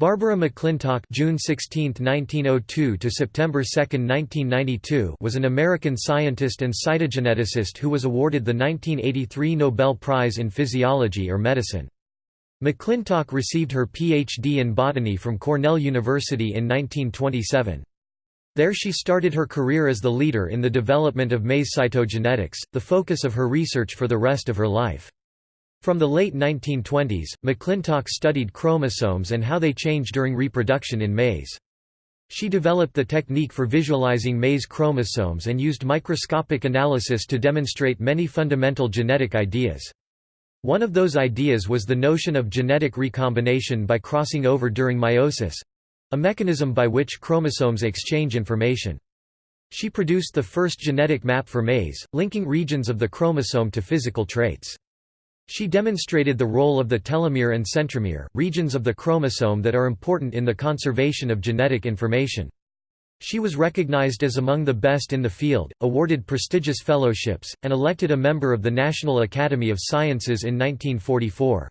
Barbara McClintock June 16, 1902 to September 2, 1992 was an American scientist and cytogeneticist who was awarded the 1983 Nobel Prize in Physiology or Medicine. McClintock received her Ph.D. in botany from Cornell University in 1927. There she started her career as the leader in the development of maize cytogenetics, the focus of her research for the rest of her life. From the late 1920s, McClintock studied chromosomes and how they change during reproduction in maize. She developed the technique for visualizing maize chromosomes and used microscopic analysis to demonstrate many fundamental genetic ideas. One of those ideas was the notion of genetic recombination by crossing over during meiosis—a mechanism by which chromosomes exchange information. She produced the first genetic map for maize, linking regions of the chromosome to physical traits. She demonstrated the role of the telomere and centromere, regions of the chromosome that are important in the conservation of genetic information. She was recognized as among the best in the field, awarded prestigious fellowships, and elected a member of the National Academy of Sciences in 1944.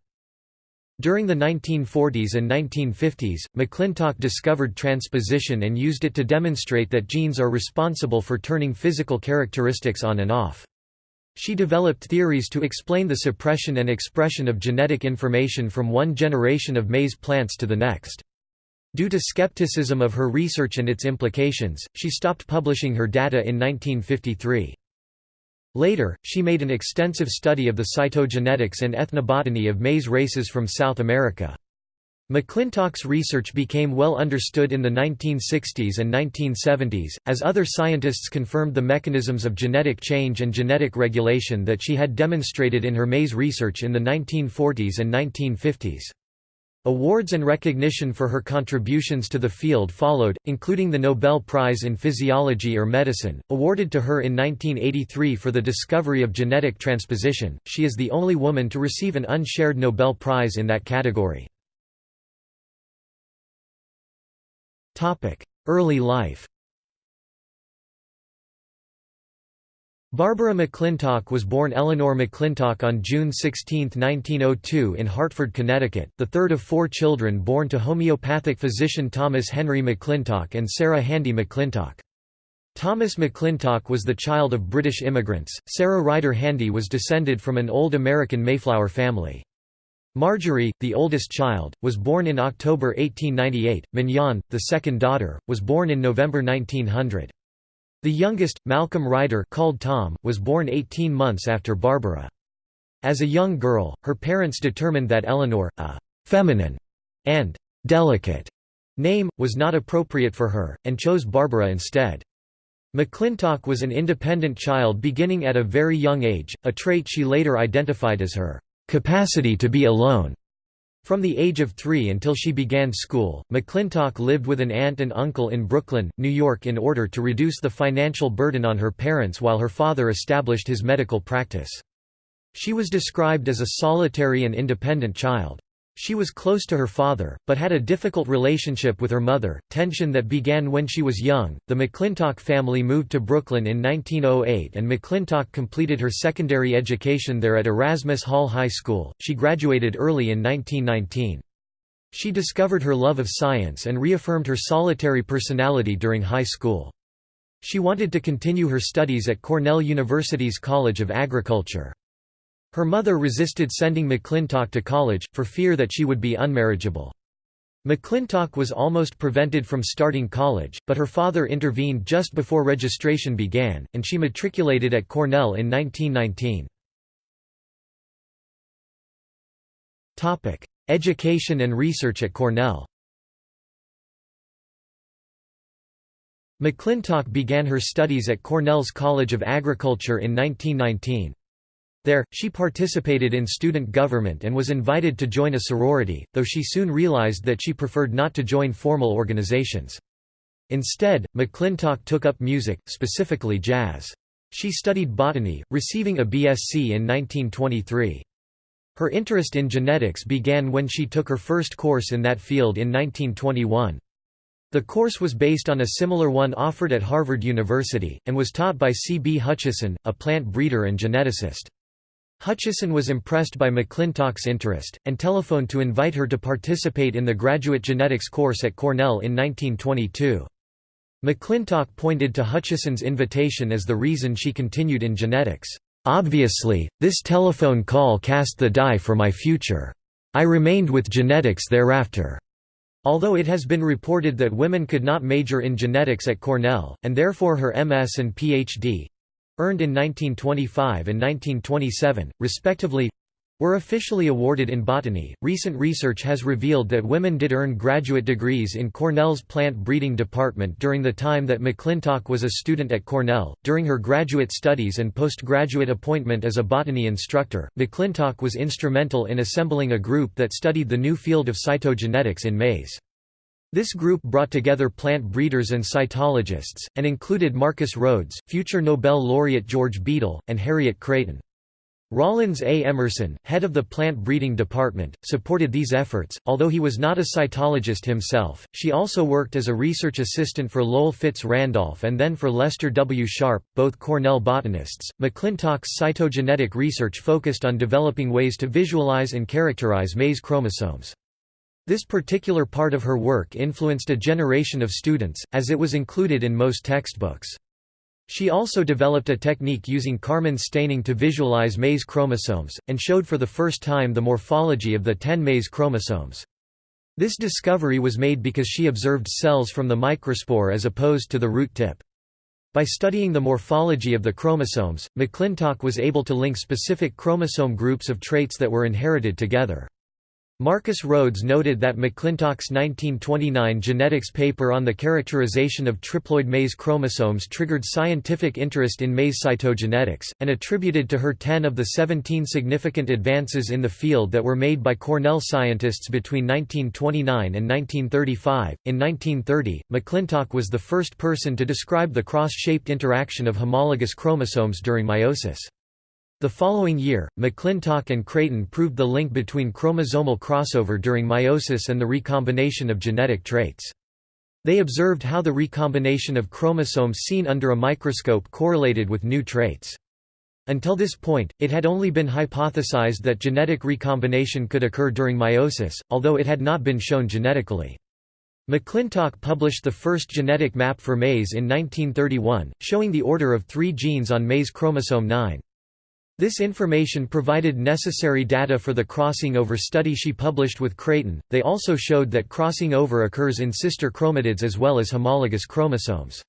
During the 1940s and 1950s, McClintock discovered transposition and used it to demonstrate that genes are responsible for turning physical characteristics on and off. She developed theories to explain the suppression and expression of genetic information from one generation of maize plants to the next. Due to skepticism of her research and its implications, she stopped publishing her data in 1953. Later, she made an extensive study of the cytogenetics and ethnobotany of maize races from South America. McClintock's research became well understood in the 1960s and 1970s, as other scientists confirmed the mechanisms of genetic change and genetic regulation that she had demonstrated in her maize research in the 1940s and 1950s. Awards and recognition for her contributions to the field followed, including the Nobel Prize in Physiology or Medicine, awarded to her in 1983 for the discovery of genetic transposition. She is the only woman to receive an unshared Nobel Prize in that category. Early life Barbara McClintock was born Eleanor McClintock on June 16, 1902 in Hartford, Connecticut, the third of four children born to homeopathic physician Thomas Henry McClintock and Sarah Handy McClintock. Thomas McClintock was the child of British immigrants, Sarah Ryder Handy was descended from an old American Mayflower family. Marjorie, the oldest child, was born in October 1898. Mignon, the second daughter, was born in November 1900. The youngest, Malcolm Ryder called Tom, was born 18 months after Barbara. As a young girl, her parents determined that Eleanor, a «feminine» and «delicate» name, was not appropriate for her, and chose Barbara instead. McClintock was an independent child beginning at a very young age, a trait she later identified as her capacity to be alone. From the age of three until she began school, McClintock lived with an aunt and uncle in Brooklyn, New York in order to reduce the financial burden on her parents while her father established his medical practice. She was described as a solitary and independent child. She was close to her father, but had a difficult relationship with her mother, tension that began when she was young. The McClintock family moved to Brooklyn in 1908 and McClintock completed her secondary education there at Erasmus Hall High School. She graduated early in 1919. She discovered her love of science and reaffirmed her solitary personality during high school. She wanted to continue her studies at Cornell University's College of Agriculture. Her mother resisted sending McClintock to college, for fear that she would be unmarriageable. McClintock was almost prevented from starting college, but her father intervened just before registration began, and she matriculated at Cornell in 1919. Education and research at Cornell McClintock began her studies at Cornell's College of Agriculture in 1919. There, she participated in student government and was invited to join a sorority, though she soon realized that she preferred not to join formal organizations. Instead, McClintock took up music, specifically jazz. She studied botany, receiving a BSc in 1923. Her interest in genetics began when she took her first course in that field in 1921. The course was based on a similar one offered at Harvard University, and was taught by C. B. Hutchison, a plant breeder and geneticist. Hutchison was impressed by McClintock's interest, and telephoned to invite her to participate in the graduate genetics course at Cornell in 1922. McClintock pointed to Hutchison's invitation as the reason she continued in genetics. Obviously, this telephone call cast the die for my future. I remained with genetics thereafter. Although it has been reported that women could not major in genetics at Cornell, and therefore her MS and PhD earned in 1925 and 1927, respectively were officially awarded in botany. Recent research has revealed that women did earn graduate degrees in Cornell's plant breeding department during the time that McClintock was a student at Cornell. During her graduate studies and postgraduate appointment as a botany instructor, McClintock was instrumental in assembling a group that studied the new field of cytogenetics in maize. This group brought together plant breeders and cytologists, and included Marcus Rhoades, future Nobel laureate George Beadle, and Harriet Creighton. Rollins A. Emerson, head of the plant breeding department, supported these efforts, although he was not a cytologist himself. She also worked as a research assistant for Lowell Fitz Randolph and then for Lester W. Sharp, both Cornell botanists. McClintock's cytogenetic research focused on developing ways to visualize and characterize maize chromosomes. This particular part of her work influenced a generation of students, as it was included in most textbooks. She also developed a technique using carmine staining to visualize maize chromosomes, and showed for the first time the morphology of the 10 maize chromosomes. This discovery was made because she observed cells from the microspore as opposed to the root tip. By studying the morphology of the chromosomes, McClintock was able to link specific chromosome groups of traits that were inherited together. Marcus Rhoades noted that McClintock's 1929 genetics paper on the characterization of triploid maize chromosomes triggered scientific interest in maize cytogenetics, and attributed to her 10 of the 17 significant advances in the field that were made by Cornell scientists between 1929 and 1935. In 1930, McClintock was the first person to describe the cross-shaped interaction of homologous chromosomes during meiosis. The following year, McClintock and Creighton proved the link between chromosomal crossover during meiosis and the recombination of genetic traits. They observed how the recombination of chromosomes seen under a microscope correlated with new traits. Until this point, it had only been hypothesized that genetic recombination could occur during meiosis, although it had not been shown genetically. McClintock published the first genetic map for maize in 1931, showing the order of three genes on maize chromosome 9. This information provided necessary data for the crossing over study she published with Creighton. They also showed that crossing over occurs in sister chromatids as well as homologous chromosomes.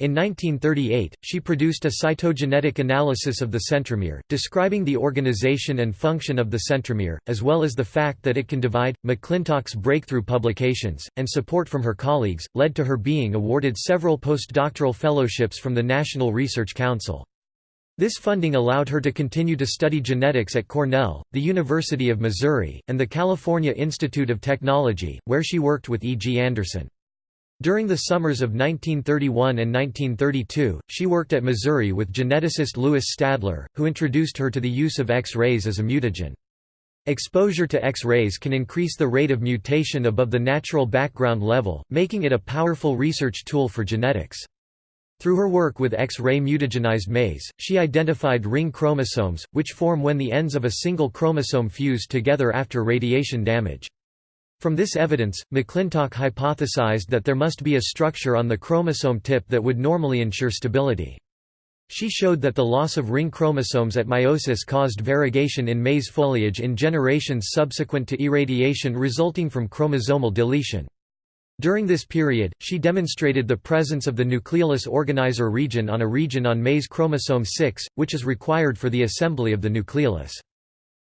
In 1938, she produced a cytogenetic analysis of the centromere, describing the organization and function of the centromere, as well as the fact that it can divide. McClintock's breakthrough publications, and support from her colleagues, led to her being awarded several postdoctoral fellowships from the National Research Council. This funding allowed her to continue to study genetics at Cornell, the University of Missouri, and the California Institute of Technology, where she worked with E. G. Anderson. During the summers of 1931 and 1932, she worked at Missouri with geneticist Lewis Stadler, who introduced her to the use of X-rays as a mutagen. Exposure to X-rays can increase the rate of mutation above the natural background level, making it a powerful research tool for genetics. Through her work with X-ray mutagenized maize, she identified ring chromosomes, which form when the ends of a single chromosome fuse together after radiation damage. From this evidence, McClintock hypothesized that there must be a structure on the chromosome tip that would normally ensure stability. She showed that the loss of ring chromosomes at meiosis caused variegation in maize foliage in generations subsequent to irradiation resulting from chromosomal deletion. During this period, she demonstrated the presence of the nucleolus organizer region on a region on maize chromosome 6, which is required for the assembly of the nucleolus.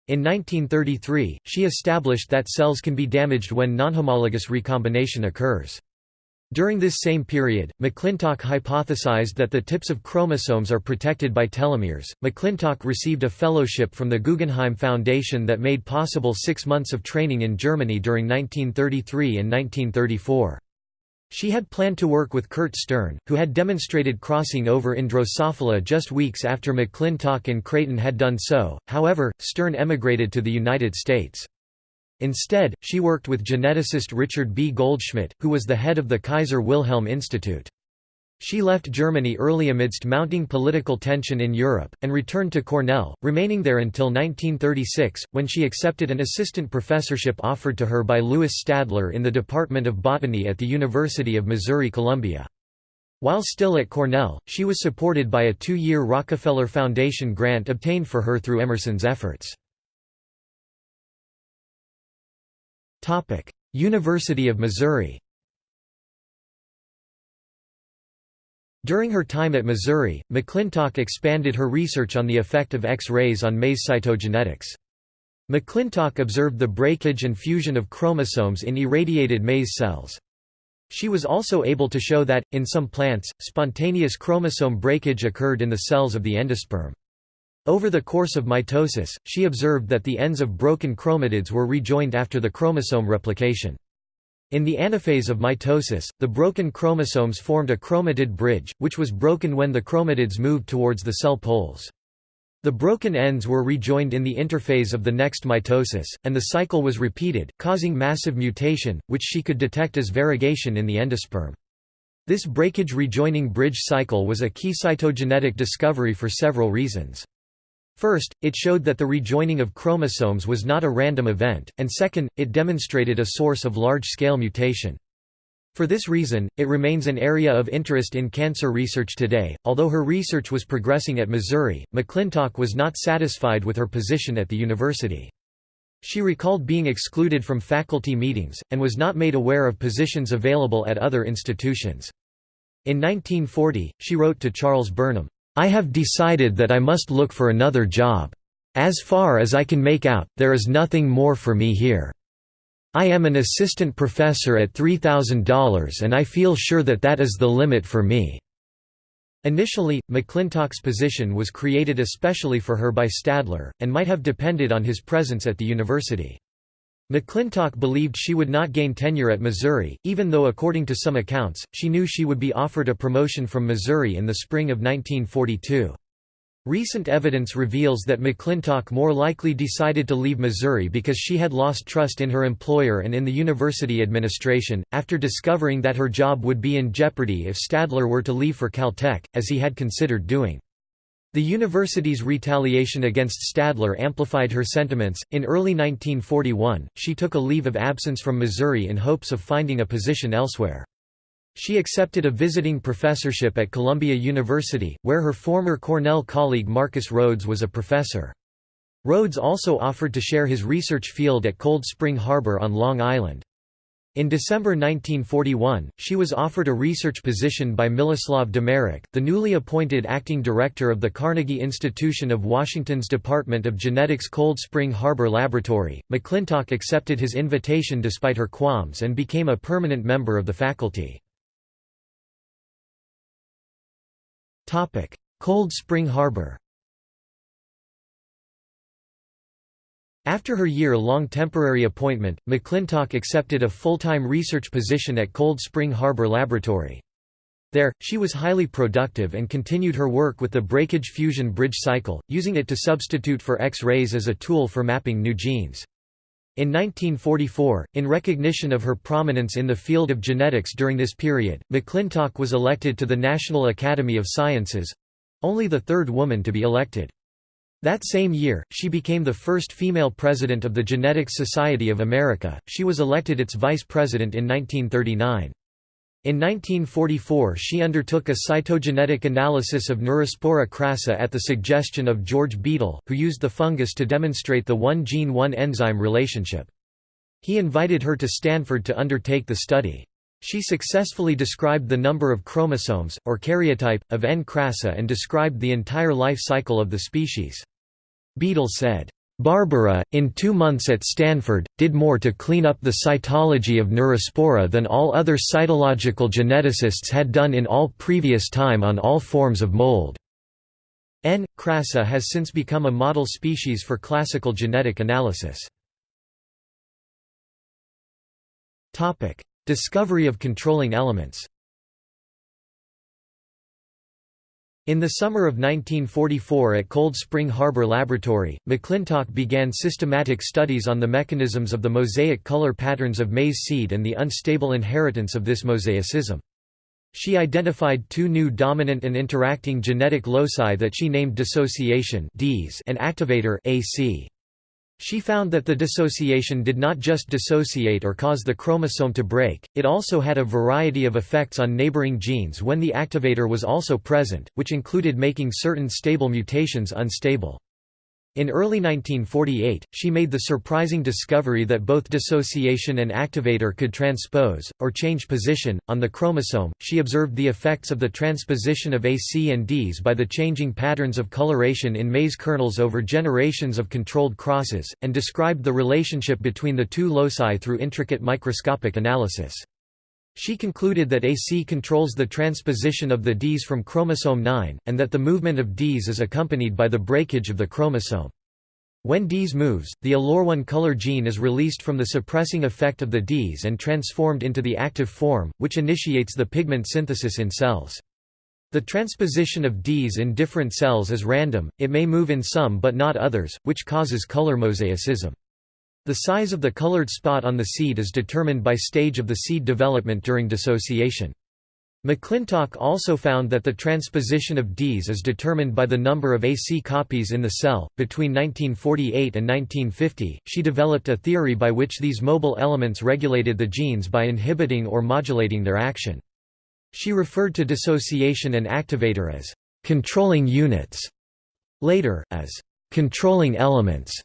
In 1933, she established that cells can be damaged when nonhomologous recombination occurs. During this same period, McClintock hypothesized that the tips of chromosomes are protected by telomeres. McClintock received a fellowship from the Guggenheim Foundation that made possible six months of training in Germany during 1933 and 1934. She had planned to work with Kurt Stern, who had demonstrated crossing over in Drosophila just weeks after McClintock and Creighton had done so, however, Stern emigrated to the United States. Instead, she worked with geneticist Richard B. Goldschmidt, who was the head of the Kaiser Wilhelm Institute. She left Germany early amidst mounting political tension in Europe, and returned to Cornell, remaining there until 1936, when she accepted an assistant professorship offered to her by Lewis Stadler in the Department of Botany at the University of Missouri-Columbia. While still at Cornell, she was supported by a two-year Rockefeller Foundation grant obtained for her through Emerson's efforts. University of Missouri During her time at Missouri, McClintock expanded her research on the effect of X-rays on maize cytogenetics. McClintock observed the breakage and fusion of chromosomes in irradiated maize cells. She was also able to show that, in some plants, spontaneous chromosome breakage occurred in the cells of the endosperm. Over the course of mitosis, she observed that the ends of broken chromatids were rejoined after the chromosome replication. In the anaphase of mitosis, the broken chromosomes formed a chromatid bridge, which was broken when the chromatids moved towards the cell poles. The broken ends were rejoined in the interphase of the next mitosis, and the cycle was repeated, causing massive mutation, which she could detect as variegation in the endosperm. This breakage-rejoining bridge cycle was a key cytogenetic discovery for several reasons. First, it showed that the rejoining of chromosomes was not a random event, and second, it demonstrated a source of large-scale mutation. For this reason, it remains an area of interest in cancer research today. Although her research was progressing at Missouri, McClintock was not satisfied with her position at the university. She recalled being excluded from faculty meetings, and was not made aware of positions available at other institutions. In 1940, she wrote to Charles Burnham, I have decided that I must look for another job. As far as I can make out, there is nothing more for me here. I am an assistant professor at $3,000 and I feel sure that that is the limit for me." Initially, McClintock's position was created especially for her by Stadler, and might have depended on his presence at the university. McClintock believed she would not gain tenure at Missouri, even though according to some accounts, she knew she would be offered a promotion from Missouri in the spring of 1942. Recent evidence reveals that McClintock more likely decided to leave Missouri because she had lost trust in her employer and in the university administration, after discovering that her job would be in jeopardy if Stadler were to leave for Caltech, as he had considered doing. The university's retaliation against Stadler amplified her sentiments. In early 1941, she took a leave of absence from Missouri in hopes of finding a position elsewhere. She accepted a visiting professorship at Columbia University, where her former Cornell colleague Marcus Rhoades was a professor. Rhoades also offered to share his research field at Cold Spring Harbor on Long Island. In December 1941, she was offered a research position by Miloslav Demerec, the newly appointed acting director of the Carnegie Institution of Washington's Department of Genetics Cold Spring Harbor Laboratory. McClintock accepted his invitation despite her qualms and became a permanent member of the faculty. Cold Spring Harbor After her year-long temporary appointment, McClintock accepted a full-time research position at Cold Spring Harbor Laboratory. There, she was highly productive and continued her work with the breakage-fusion bridge cycle, using it to substitute for X-rays as a tool for mapping new genes. In 1944, in recognition of her prominence in the field of genetics during this period, McClintock was elected to the National Academy of Sciences—only the third woman to be elected. That same year, she became the first female president of the Genetics Society of America. She was elected its vice president in 1939. In 1944 she undertook a cytogenetic analysis of Neurospora crassa at the suggestion of George Beadle, who used the fungus to demonstrate the one-gene one-enzyme relationship. He invited her to Stanford to undertake the study. She successfully described the number of chromosomes, or karyotype, of N. crassa and described the entire life cycle of the species. Beadle said, Barbara, in two months at Stanford, did more to clean up the cytology of Neurospora than all other cytological geneticists had done in all previous time on all forms of mold. N. crassa has since become a model species for classical genetic analysis. Discovery of controlling elements In the summer of 1944 at Cold Spring Harbor Laboratory, McClintock began systematic studies on the mechanisms of the mosaic color patterns of maize seed and the unstable inheritance of this mosaicism. She identified two new dominant and interacting genetic loci that she named dissociation and activator AC. She found that the dissociation did not just dissociate or cause the chromosome to break, it also had a variety of effects on neighboring genes when the activator was also present, which included making certain stable mutations unstable. In early 1948, she made the surprising discovery that both dissociation and activator could transpose, or change position, on the chromosome. She observed the effects of the transposition of AC and Ds by the changing patterns of coloration in maize kernels over generations of controlled crosses, and described the relationship between the two loci through intricate microscopic analysis. She concluded that AC controls the transposition of the Ds from chromosome 9, and that the movement of Ds is accompanied by the breakage of the chromosome. When Ds moves, the aleurone color gene is released from the suppressing effect of the Ds and transformed into the active form, which initiates the pigment synthesis in cells. The transposition of Ds in different cells is random, it may move in some but not others, which causes color mosaicism. The size of the colored spot on the seed is determined by stage of the seed development during dissociation. McClintock also found that the transposition of Ds is determined by the number of AC copies in the cell. Between 1948 and 1950, she developed a theory by which these mobile elements regulated the genes by inhibiting or modulating their action. She referred to dissociation and activator as controlling units, later, as controlling elements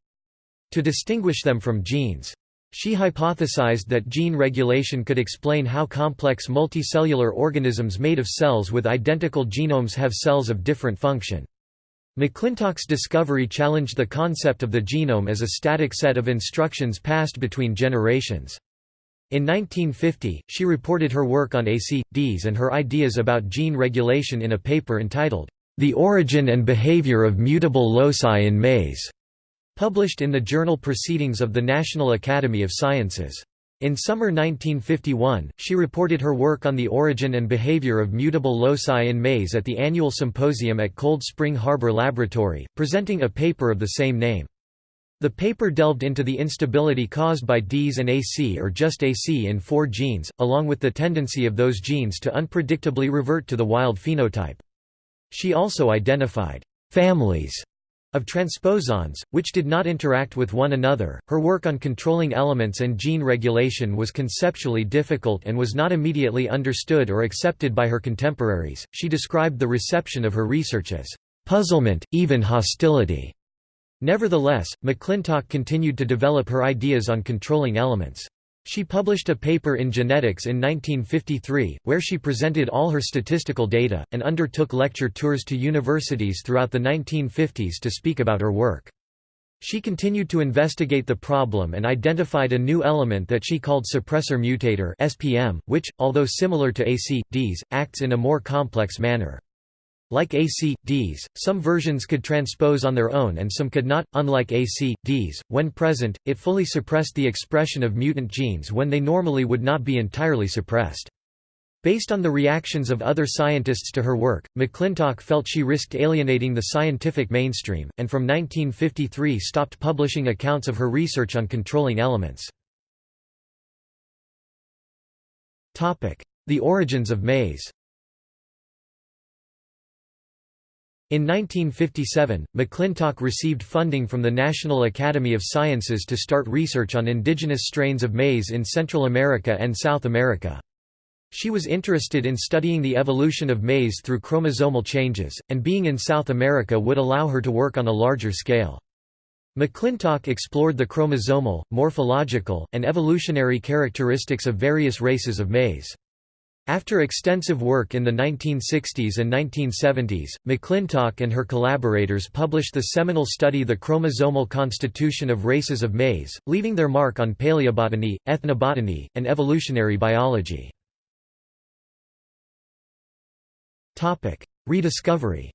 to distinguish them from genes. She hypothesized that gene regulation could explain how complex multicellular organisms made of cells with identical genomes have cells of different function. McClintock's discovery challenged the concept of the genome as a static set of instructions passed between generations. In 1950, she reported her work on ACDs and her ideas about gene regulation in a paper entitled, The Origin and Behavior of Mutable Loci in Maize. Published in the journal Proceedings of the National Academy of Sciences. In summer 1951, she reported her work on the origin and behavior of mutable loci in maize at the annual symposium at Cold Spring Harbor Laboratory, presenting a paper of the same name. The paper delved into the instability caused by Ds and AC or just AC in four genes, along with the tendency of those genes to unpredictably revert to the wild phenotype. She also identified families of transposons, which did not interact with one another. Her work on controlling elements and gene regulation was conceptually difficult and was not immediately understood or accepted by her contemporaries. She described the reception of her research as puzzlement, even hostility. Nevertheless, McClintock continued to develop her ideas on controlling elements. She published a paper in Genetics in 1953, where she presented all her statistical data, and undertook lecture tours to universities throughout the 1950s to speak about her work. She continued to investigate the problem and identified a new element that she called suppressor mutator (SPM), which, although similar to AC, Ds, acts in a more complex manner. Like AC.Ds, some versions could transpose on their own and some could not. Unlike AC.Ds, when present, it fully suppressed the expression of mutant genes when they normally would not be entirely suppressed. Based on the reactions of other scientists to her work, McClintock felt she risked alienating the scientific mainstream, and from 1953 stopped publishing accounts of her research on controlling elements. The origins of maize In 1957, McClintock received funding from the National Academy of Sciences to start research on indigenous strains of maize in Central America and South America. She was interested in studying the evolution of maize through chromosomal changes, and being in South America would allow her to work on a larger scale. McClintock explored the chromosomal, morphological, and evolutionary characteristics of various races of maize. After extensive work in the 1960s and 1970s, McClintock and her collaborators published the seminal study The Chromosomal Constitution of Races of Maize, leaving their mark on paleobotany, ethnobotany, and evolutionary biology. Rediscovery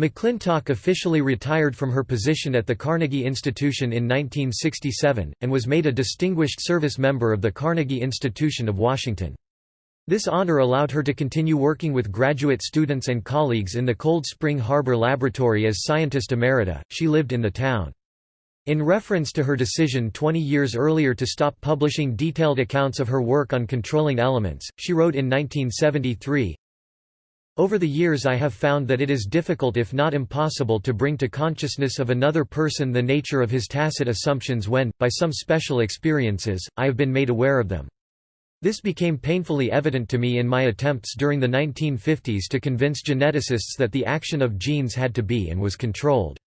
McClintock officially retired from her position at the Carnegie Institution in 1967, and was made a Distinguished Service Member of the Carnegie Institution of Washington. This honor allowed her to continue working with graduate students and colleagues in the Cold Spring Harbor Laboratory as scientist emerita. She lived in the town. In reference to her decision 20 years earlier to stop publishing detailed accounts of her work on controlling elements, she wrote in 1973, over the years I have found that it is difficult if not impossible to bring to consciousness of another person the nature of his tacit assumptions when, by some special experiences, I have been made aware of them. This became painfully evident to me in my attempts during the 1950s to convince geneticists that the action of genes had to be and was controlled.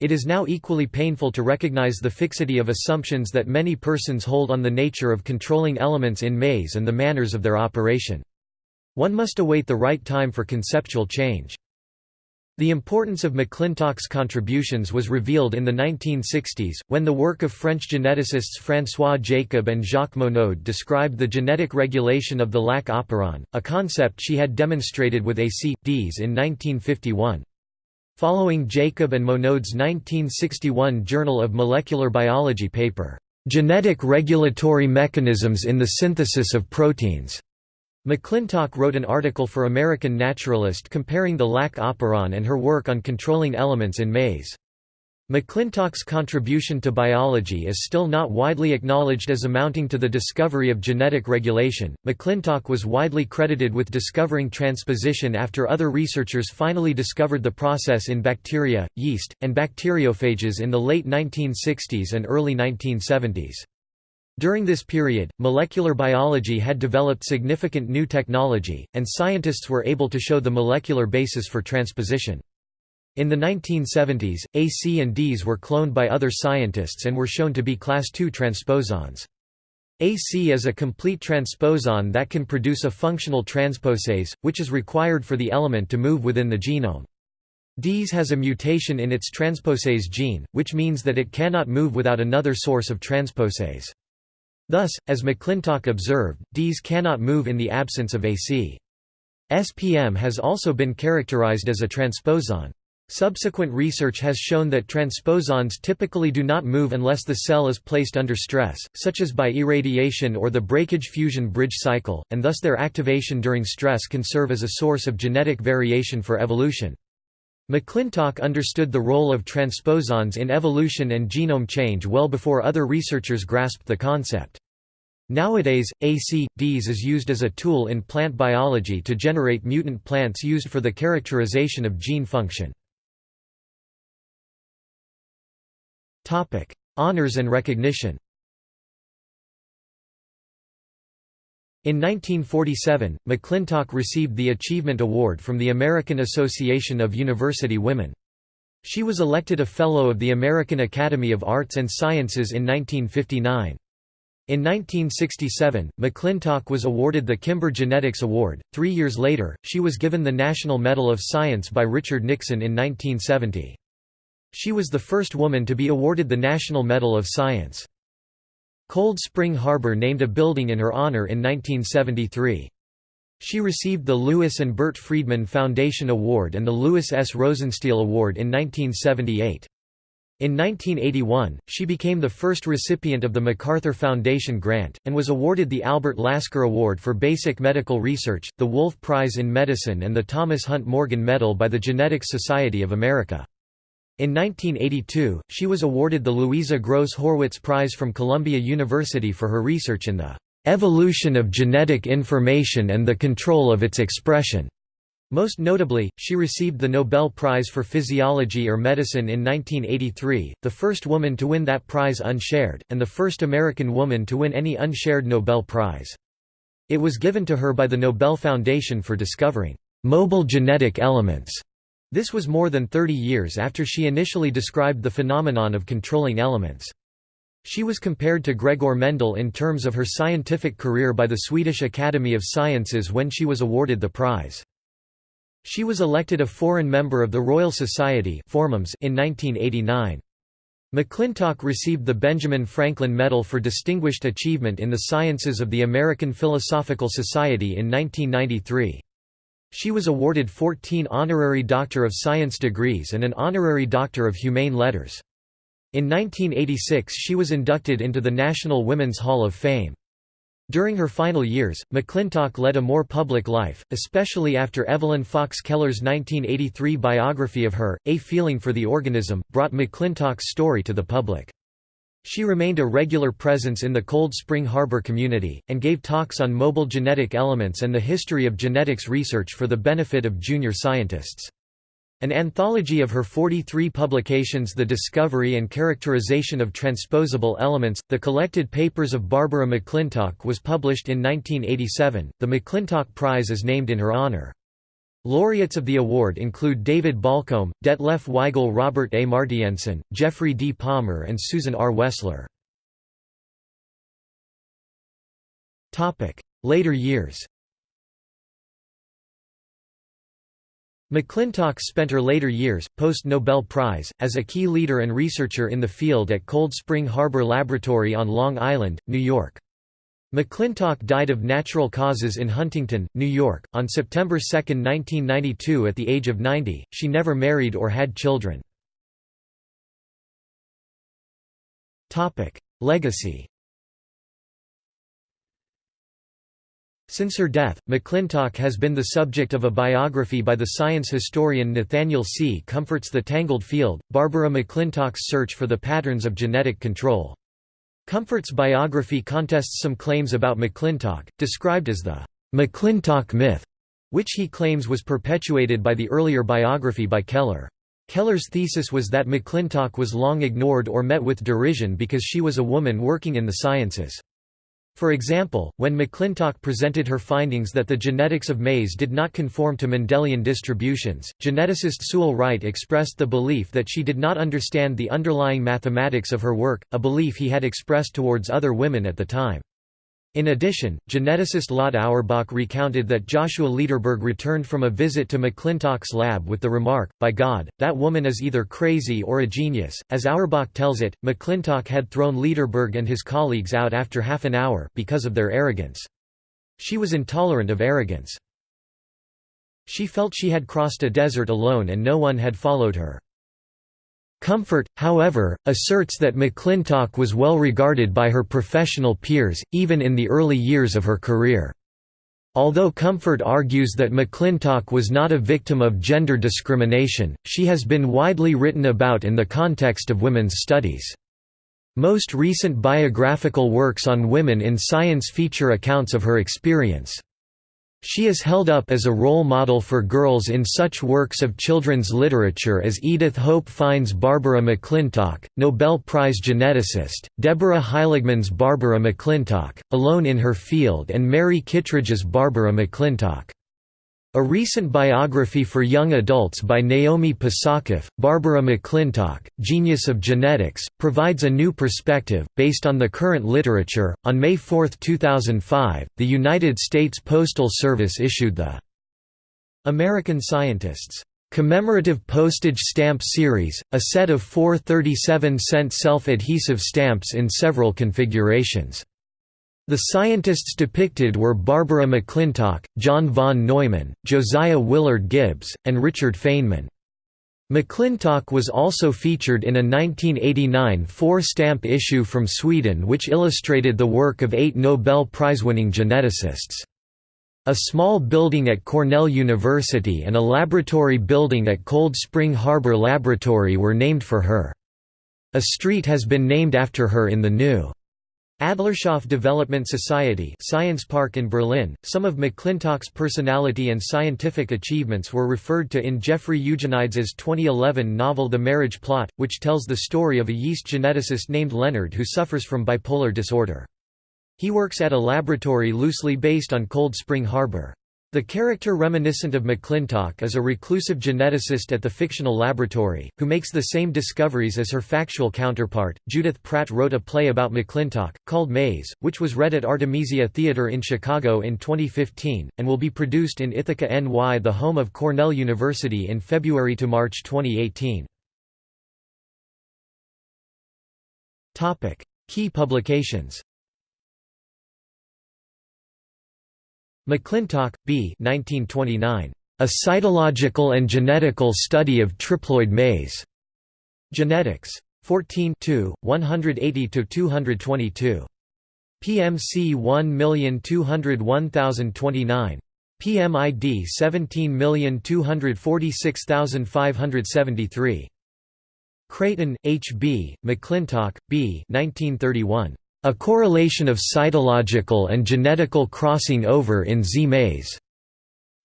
It is now equally painful to recognize the fixity of assumptions that many persons hold on the nature of controlling elements in maize and the manners of their operation. One must await the right time for conceptual change. The importance of McClintock's contributions was revealed in the 1960s, when the work of French geneticists François Jacob and Jacques Monod described the genetic regulation of the lac operon, a concept she had demonstrated with ACDs in 1951. Following Jacob and Monod's 1961 Journal of Molecular Biology paper, "'Genetic Regulatory Mechanisms in the Synthesis of Proteins' McClintock wrote an article for American Naturalist comparing the lac operon and her work on controlling elements in maize. McClintock's contribution to biology is still not widely acknowledged as amounting to the discovery of genetic regulation. McClintock was widely credited with discovering transposition after other researchers finally discovered the process in bacteria, yeast, and bacteriophages in the late 1960s and early 1970s. During this period, molecular biology had developed significant new technology, and scientists were able to show the molecular basis for transposition. In the 1970s, AC and Ds were cloned by other scientists and were shown to be class II transposons. AC is a complete transposon that can produce a functional transposase, which is required for the element to move within the genome. Ds has a mutation in its transposase gene, which means that it cannot move without another source of transposase. Thus, as McClintock observed, Ds cannot move in the absence of AC. SPM has also been characterized as a transposon. Subsequent research has shown that transposons typically do not move unless the cell is placed under stress, such as by irradiation or the breakage-fusion bridge cycle, and thus their activation during stress can serve as a source of genetic variation for evolution. McClintock understood the role of transposons in evolution and genome change well before other researchers grasped the concept. Nowadays, AC-Ds is used as a tool in plant biology to generate mutant plants used for the characterization of gene function. Honours and recognition In 1947, McClintock received the Achievement Award from the American Association of University Women. She was elected a Fellow of the American Academy of Arts and Sciences in 1959. In 1967, McClintock was awarded the Kimber Genetics Award. Three years later, she was given the National Medal of Science by Richard Nixon in 1970. She was the first woman to be awarded the National Medal of Science. Cold Spring Harbor named a building in her honor in 1973. She received the Lewis and Bert Freedman Foundation Award and the Lewis S. Rosenstiel Award in 1978. In 1981, she became the first recipient of the MacArthur Foundation grant, and was awarded the Albert Lasker Award for Basic Medical Research, the Wolf Prize in Medicine and the Thomas Hunt Morgan Medal by the Genetics Society of America. In 1982, she was awarded the Louisa Gross Horwitz Prize from Columbia University for her research in the "...evolution of genetic information and the control of its expression." Most notably, she received the Nobel Prize for Physiology or Medicine in 1983, the first woman to win that prize unshared, and the first American woman to win any unshared Nobel Prize. It was given to her by the Nobel Foundation for discovering mobile genetic elements this was more than 30 years after she initially described the phenomenon of controlling elements. She was compared to Gregor Mendel in terms of her scientific career by the Swedish Academy of Sciences when she was awarded the prize. She was elected a foreign member of the Royal Society in 1989. McClintock received the Benjamin Franklin Medal for Distinguished Achievement in the Sciences of the American Philosophical Society in 1993. She was awarded 14 honorary Doctor of Science degrees and an honorary Doctor of Humane Letters. In 1986 she was inducted into the National Women's Hall of Fame. During her final years, McClintock led a more public life, especially after Evelyn Fox Keller's 1983 biography of her, A Feeling for the Organism, brought McClintock's story to the public. She remained a regular presence in the Cold Spring Harbor community, and gave talks on mobile genetic elements and the history of genetics research for the benefit of junior scientists. An anthology of her 43 publications The Discovery and Characterization of Transposable Elements, the collected papers of Barbara McClintock was published in 1987. The McClintock Prize is named in her honor. Laureates of the award include David Baulcombe, Detlef Weigel Robert A. Martienssen, Jeffrey D. Palmer and Susan R. Wessler. Later years McClintock spent her later years, post-Nobel Prize, as a key leader and researcher in the field at Cold Spring Harbor Laboratory on Long Island, New York. McClintock died of natural causes in Huntington, New York, on September 2, 1992 at the age of 90. She never married or had children. Legacy Since her death, McClintock has been the subject of a biography by the science historian Nathaniel C. Comfort's The Tangled Field, Barbara McClintock's search for the patterns of genetic control. Comfort's biography contests some claims about McClintock, described as the McClintock myth, which he claims was perpetuated by the earlier biography by Keller. Keller's thesis was that McClintock was long ignored or met with derision because she was a woman working in the sciences. For example, when McClintock presented her findings that the genetics of maize did not conform to Mendelian distributions, geneticist Sewell Wright expressed the belief that she did not understand the underlying mathematics of her work, a belief he had expressed towards other women at the time. In addition, geneticist Lotte Auerbach recounted that Joshua Lederberg returned from a visit to McClintock's lab with the remark, by God, that woman is either crazy or a genius. As Auerbach tells it, McClintock had thrown Lederberg and his colleagues out after half an hour, because of their arrogance. She was intolerant of arrogance. She felt she had crossed a desert alone and no one had followed her. Comfort, however, asserts that McClintock was well regarded by her professional peers, even in the early years of her career. Although Comfort argues that McClintock was not a victim of gender discrimination, she has been widely written about in the context of women's studies. Most recent biographical works on women in science feature accounts of her experience. She is held up as a role model for girls in such works of children's literature as Edith Hope Fine's Barbara McClintock, Nobel Prize geneticist, Deborah Heiligman's Barbara McClintock, Alone in Her Field and Mary Kittredge's Barbara McClintock. A recent biography for young adults by Naomi Pasachoff, Barbara McClintock, Genius of Genetics, provides a new perspective, based on the current literature. On May 4, 2005, the United States Postal Service issued the American Scientists commemorative postage stamp series, a set of four 37-cent self-adhesive stamps in several configurations. The scientists depicted were Barbara McClintock, John von Neumann, Josiah Willard Gibbs, and Richard Feynman. McClintock was also featured in a 1989 four-stamp issue from Sweden which illustrated the work of eight Nobel Prize-winning geneticists. A small building at Cornell University and a laboratory building at Cold Spring Harbor Laboratory were named for her. A street has been named after her in the new Adlershof Development Society Science Park in Berlin. Some of McClintock's personality and scientific achievements were referred to in Jeffrey Eugenides' 2011 novel The Marriage Plot, which tells the story of a yeast geneticist named Leonard who suffers from bipolar disorder. He works at a laboratory loosely based on Cold Spring Harbor. The character reminiscent of McClintock is a reclusive geneticist at the fictional laboratory, who makes the same discoveries as her factual counterpart. Judith Pratt wrote a play about McClintock, called Maize, which was read at Artemisia Theatre in Chicago in 2015, and will be produced in Ithaca NY, the home of Cornell University in February to March 2018. Key publications McClintock, B. 1929. A Cytological and Genetical Study of Triploid Maize. Genetics. 14 180–222. PMC 1201029 PMID 17246573 Creighton, H. B., McClintock, B. 1931. A Correlation of Cytological and Genetical Crossing Over in Zea mays.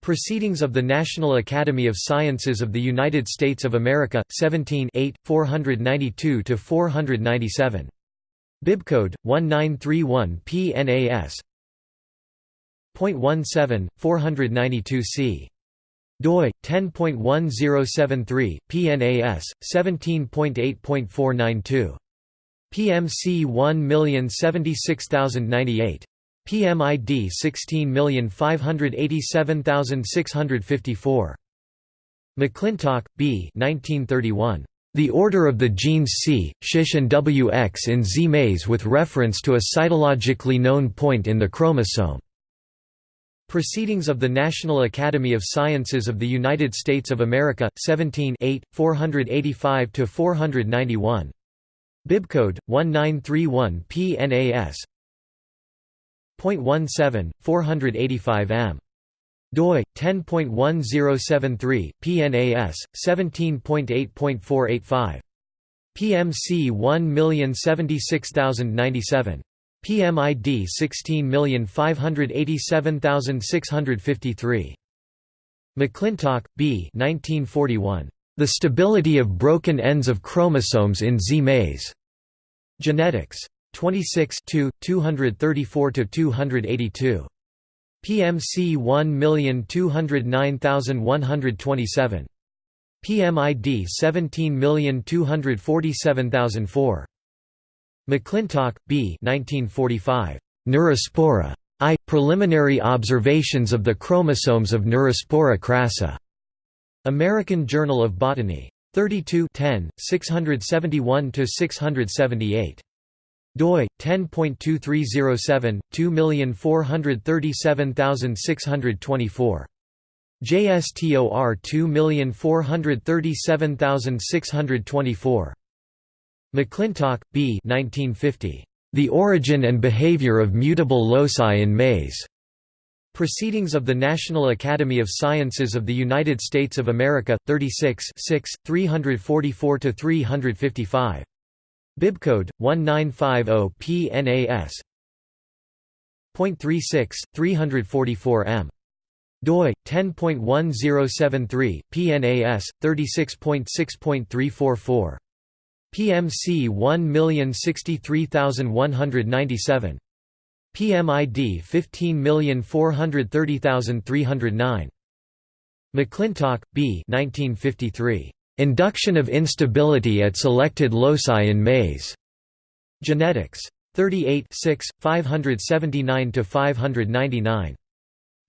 Proceedings of the National Academy of Sciences of the United States of America, 17 492–497. Bibcode 1931 PNAS. 0.17 492 c. doi 10.1073 PNAS 17.8.492 PMC 1076098 PMID 16587654 McClintock, B. 1931. The order of the genes C, SHISH and WX in Zea mays with reference to a cytologically known point in the chromosome. Proceedings of the National Academy of Sciences of the United States of America, 17 485–491. Bibcode 1931 PNAS. 0.17, 485 m doi 10.1073 PNAS 17.8.485 PMC 1076097 PMID 16587653 McClintock, B. 1941. The Stability of Broken Ends of Chromosomes in Zea mays. Genetics. 26 234–282. PMC 1209127. PMID 17247004. McClintock, B. 1945. Neurospora. I. Preliminary Observations of the Chromosomes of Neurospora crassa. American Journal of Botany. 32 10, 671–678 doi 10.2307 2437624 JSTOR 2437624 McClintock, B. 1950. The Origin and Behavior of Mutable Loci in Maize. Proceedings of the National Academy of Sciences of the United States of America, 36 344–355. Bibcode 1950 PNAS. 0.36 344 m doi 10.1073 PNAS 36.6.344 PMC 1063197 PMID 15430309 McClintock, B. 1953. Induction of instability at selected loci in maize. Genetics. 38 579–599.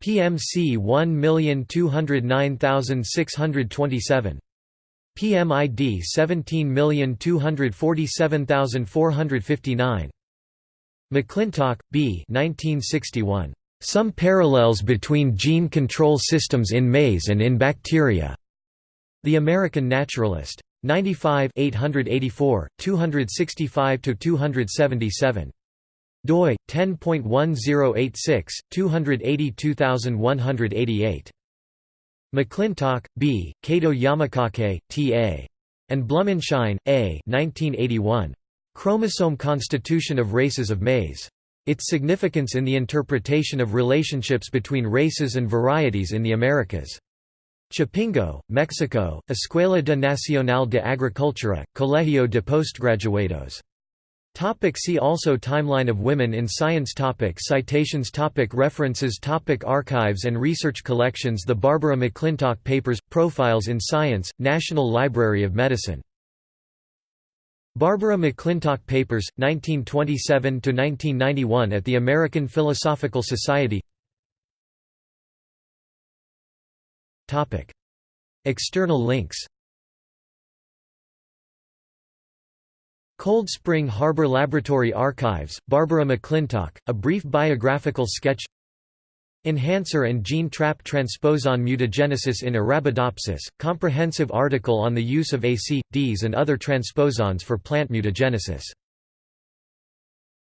PMC 1209627. PMID 17247459. McClintock, B. 1961. Some parallels between gene control systems in maize and in bacteria. The American Naturalist. 95 884, 265–277. doi 10.1086 282188 McClintock, B. Kato Yamakake, T.A. and Blumenschein, A. 1981. Chromosome Constitution of Races of Maize. Its significance in the interpretation of relationships between races and varieties in the Americas. Chapingo, Mexico, Escuela de Nacional de Agricultura, Colegio de Postgraduados. Topic see also Timeline of women in science topic Citations topic References topic Archives and research collections The Barbara McClintock Papers – Profiles in Science, National Library of Medicine. Barbara McClintock Papers, 1927–1991 at the American Philosophical Society. External links. Cold Spring Harbor Laboratory Archives, Barbara McClintock, a brief biographical sketch Enhancer and gene trap transposon mutagenesis in Arabidopsis, comprehensive article on the use of AC, Ds and other transposons for plant mutagenesis